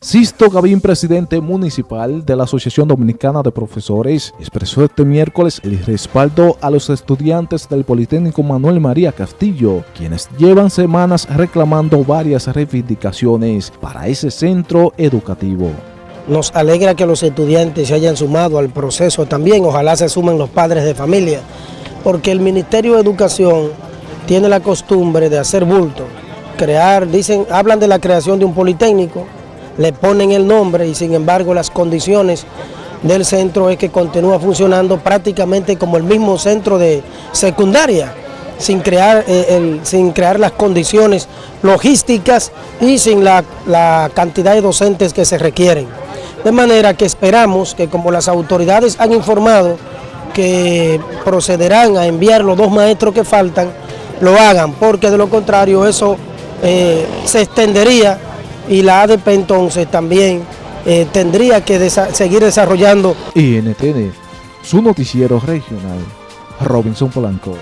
Sisto Gavín, presidente municipal de la Asociación Dominicana de Profesores, expresó este miércoles el respaldo a los estudiantes del Politécnico Manuel María Castillo, quienes llevan semanas reclamando varias reivindicaciones para ese centro educativo. Nos alegra que los estudiantes se hayan sumado al proceso también, ojalá se sumen los padres de familia, porque el Ministerio de Educación tiene la costumbre de hacer bulto, crear, dicen, hablan de la creación de un Politécnico, le ponen el nombre y sin embargo las condiciones del centro es que continúa funcionando prácticamente como el mismo centro de secundaria, sin crear, eh, sin crear las condiciones logísticas y sin la, cantidad de docentes que se requieren. De manera que esperamos que como las autoridades han informado que procederán a enviar los dos maestros que faltan, lo hagan, porque de lo contrario eso eh, se extendería y la ADP entonces también eh, tendría que seguir desarrollando. INTN, su noticiero regional, Robinson Polanco.